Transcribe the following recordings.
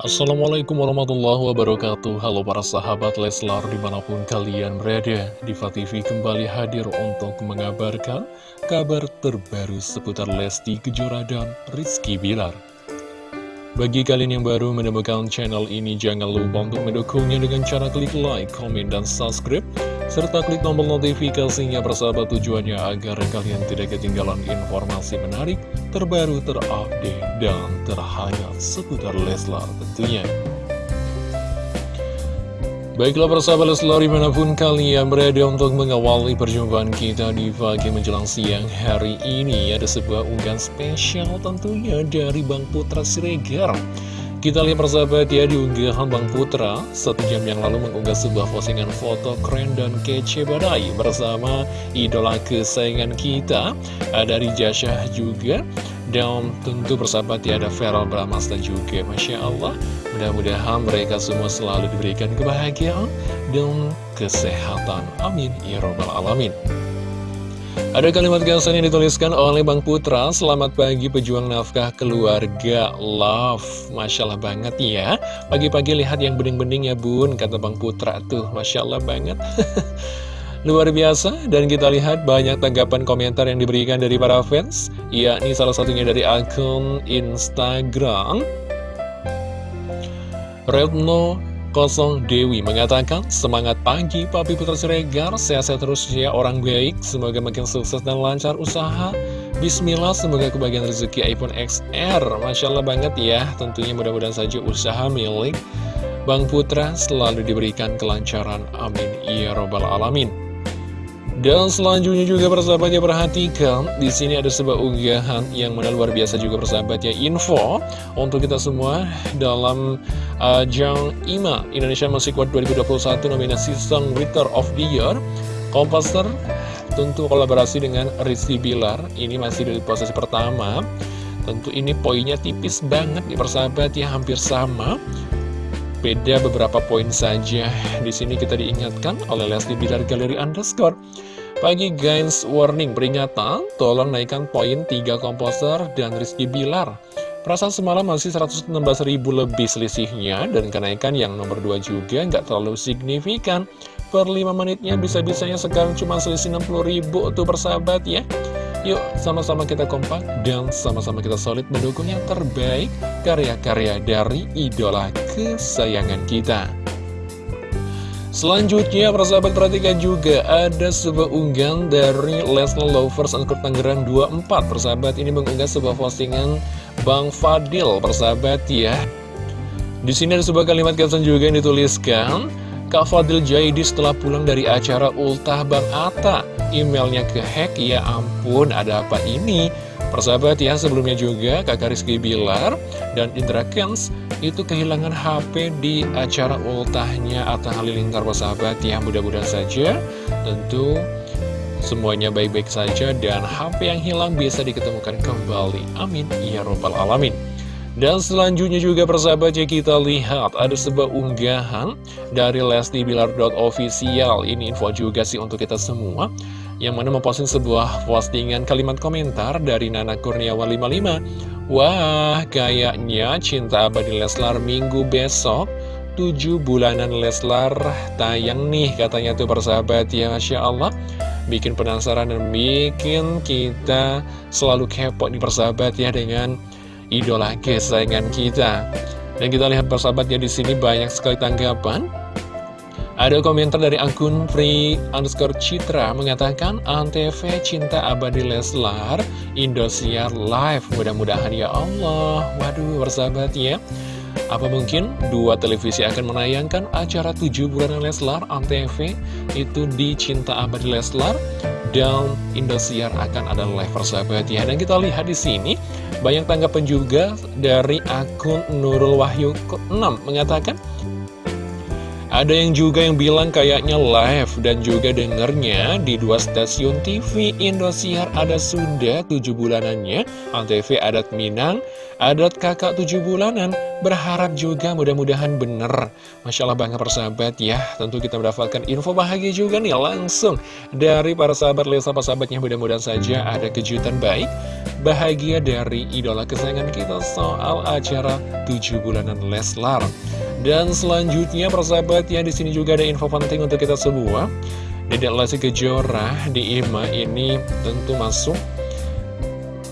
Assalamualaikum warahmatullahi wabarakatuh. Halo para sahabat Leslar di mana pun kalian berada Diva TV kembali hadir untuk mengabarkan kabar terbaru seputar Lesti Kejora dan Rizky Bilar. Bagi kalian yang baru menemukan channel ini jangan lupa untuk mendukungnya dengan cara klik like, komen, dan subscribe serta klik tombol notifikasinya persahabat tujuannya agar kalian tidak ketinggalan informasi menarik, terbaru, terupdate, dan terhangat seputar Leslar tentunya. Baiklah persahabat Leslar di mana pun kalian berada untuk mengawali perjumpaan kita di pagi menjelang siang hari ini Ada sebuah unggahan spesial tentunya dari Bang Putra Siregar kita lihat persahabat ya di unggahan Bang Putra Satu jam yang lalu mengunggah sebuah postingan foto keren dan kece badai Bersama idola kesayangan kita Ada Rijah juga Dan tentu persahabat ya ada Feral Bramasta juga. Masya Allah Mudah-mudahan mereka semua selalu diberikan kebahagiaan dan kesehatan. Amin. Ya Robbal Alamin ada kalimat gasan yang dituliskan oleh Bang Putra. Selamat pagi pejuang nafkah keluarga Love. Masya Allah banget ya. Pagi-pagi lihat yang bening-bening ya bun Kata Bang Putra tuh. Masya Allah banget. Luar biasa. Dan kita lihat banyak tanggapan komentar yang diberikan dari para fans yakni salah satunya dari akun Instagram Redno Kosong Dewi mengatakan, semangat pagi Papi Putra Siregar, sehat-sehat terus ya orang baik, semoga makin sukses dan lancar usaha. Bismillah, semoga kebagian rezeki iPhone XR. Masya Allah banget ya, tentunya mudah-mudahan saja usaha milik Bang Putra selalu diberikan kelancaran. Amin. Ya Robbal Alamin. Dan selanjutnya juga persahabatnya perhatikan di sini ada sebuah unggahan yang mana luar biasa juga persahabatnya. Info untuk kita semua dalam ajang uh, IMA Indonesia Music Award 2021 nominasi Song Writer of the Year. Komposer tentu kolaborasi dengan Rizky Bilar. Ini masih dari posisi pertama. Tentu ini poinnya tipis banget di persahabat ya hampir sama beda beberapa poin saja. Di sini kita diingatkan oleh Leslie Bilar Galeri Underscore. Pagi guys, warning peringatan, tolong naikkan poin 3 komposer dan Rizky Bilar. Perasaan semalam masih 116 ribu lebih selisihnya, dan kenaikan yang nomor 2 juga nggak terlalu signifikan. Per 5 menitnya bisa-bisanya sekarang cuma selisih 60 ribu tuh persahabat ya. Yuk, sama-sama kita kompak dan sama-sama kita solid mendukung yang terbaik karya-karya dari idola kesayangan kita. Selanjutnya, persahabat perhatikan juga ada sebuah unggahan dari Leslie Lovers Angkur Tangerang 24. Persahabat ini mengunggah sebuah postingan Bang Fadil, persahabat ya. Di sini ada sebuah kalimat caption juga yang dituliskan, Kak Fadil Jaidi setelah pulang dari acara ultah Bang Atta, emailnya ke hack, ya ampun, ada apa ini? Persahabat ya, sebelumnya juga kakak Rizky Bilar dan Indra Kens itu kehilangan HP di acara ultahnya Atta Halilintar persahabat ya. Mudah-mudahan saja tentu semuanya baik-baik saja dan HP yang hilang bisa diketemukan kembali. Amin. Ya Robbal Alamin. Dan selanjutnya juga persahabat ya kita lihat ada sebuah unggahan dari Lesti Bilar.official Ini info juga sih untuk kita semua yang mana memposting sebuah postingan kalimat komentar dari Nana Kurniawan 55 Wah, kayaknya cinta abadi Leslar minggu besok 7 bulanan Leslar tayang nih katanya tuh persahabat ya Masya Allah. Bikin penasaran dan bikin kita selalu kepo nih persahabat ya dengan idola kesayangan kita. Dan kita lihat persahabat ya di sini banyak sekali tanggapan. Ada komentar dari akun free underscore citra mengatakan Antv cinta abadi Leslar Indosiar live. Mudah-mudahan ya Allah. Waduh bersahabat ya apa mungkin dua televisi akan menayangkan acara 7 bulan Leslar Antv itu di Cinta Abadi Leslar dan Indosiar akan ada live persahabat ya. Dan kita lihat di sini banyak tanggapan juga dari akun Nurul Wahyu 6 mengatakan Ada yang juga yang bilang kayaknya live dan juga dengernya di dua stasiun TV Indosiar. Ada sudah tujuh bulanannya. Antv Adat Minang, Adat Kakak tujuh bulanan. Berharap juga mudah-mudahan bener Masya Allah bangga persahabat ya. Tentu kita mendapatkan info bahagia juga nih langsung Dari para sahabat. Lesa sahabatnya mudah-mudahan saja ada kejutan baik Bahagia dari idola kesayangan kita soal acara tujuh bulanan Leslar dan selanjutnya persahabat ya di sini juga ada info penting untuk kita semua. Dedek Lesti Kejora di IMA ini tentu masuk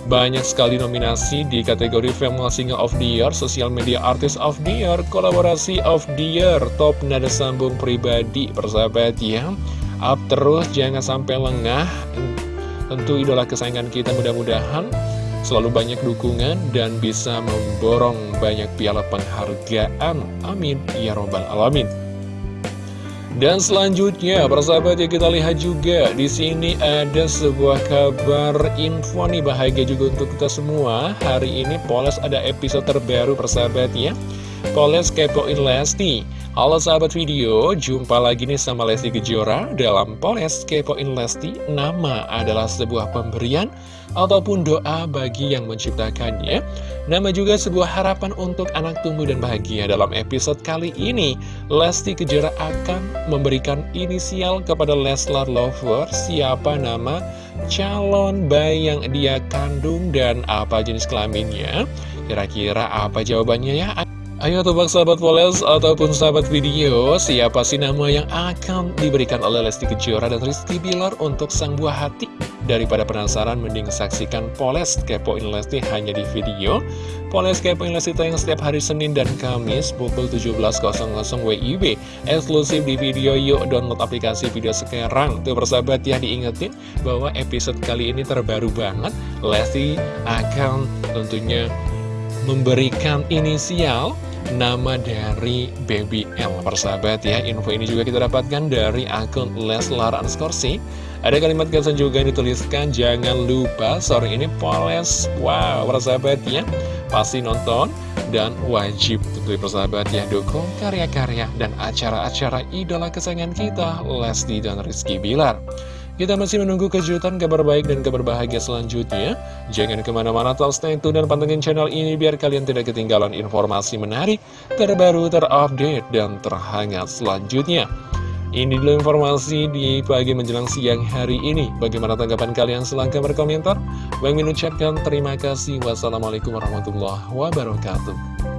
banyak sekali nominasi di kategori Female Singer of the Year, Social Media Artist of the Year, Kolaborasi of the Year, Top Nada Sambung Pribadi, persahabat ya. Up terus, jangan sampai lengah. Tentu idola kesayangan kita mudah-mudahan selalu banyak dukungan dan bisa memborong banyak piala penghargaan. Amin. Ya Robbal Alamin. Dan selanjutnya, persahabat ya kita lihat juga di sini ada sebuah kabar info nih bahagia juga untuk kita semua. Hari ini Poles ada episode terbaru persahabat ya. Poles kepoin Lesti. Halo sahabat video, jumpa lagi nih sama Lesti Kejora dalam Poles kepoin Lesti. Nama adalah sebuah pemberian ataupun doa bagi yang menciptakannya. Nama juga sebuah harapan untuk anak tumbuh dan bahagia dalam episode kali ini. Lesti Kejora akan memberikan inisial kepada Leslar Lover, siapa nama calon bayi yang dia kandung dan apa jenis kelaminnya. Kira-kira apa jawabannya ya? Ayo tebak sahabat Poles ataupun sahabat video Siapa sih nama yang akan diberikan oleh Lesti Kejora dan Rizky Bilar untuk sang buah hati? Daripada penasaran mending saksikan Poles Kepoin Lesti hanya di video. Poles Kepoin Lesti tayang setiap hari Senin dan Kamis pukul 17.00 WIB Eksklusif di video yuk download aplikasi video sekarang. Tuh persahabat ya diingetin bahwa episode kali ini terbaru banget. Lesti akan tentunya memberikan inisial nama dari Baby L Persahabat ya, info ini juga kita dapatkan dari akun Leslar Anskorsi Ada kalimat kesan juga yang dituliskan Jangan lupa sore ini Poles. Wow, persahabat ya. Pasti nonton dan wajib tentu persahabat ya Dukung karya-karya dan acara-acara idola kesayangan kita Lesti dan Rizky Bilar kita masih menunggu kejutan, kabar baik, dan kabar bahagia selanjutnya. Jangan ke mana-mana, tetap stay tune dan pantengin channel ini biar kalian tidak ketinggalan informasi menarik, terbaru, terupdate, dan terhangat selanjutnya. Ini dulu informasi di pagi menjelang siang hari ini. Bagaimana tanggapan kalian? Silahkan berkomentar. Bang mengucapkan terima kasih. Wassalamualaikum warahmatullahi wabarakatuh.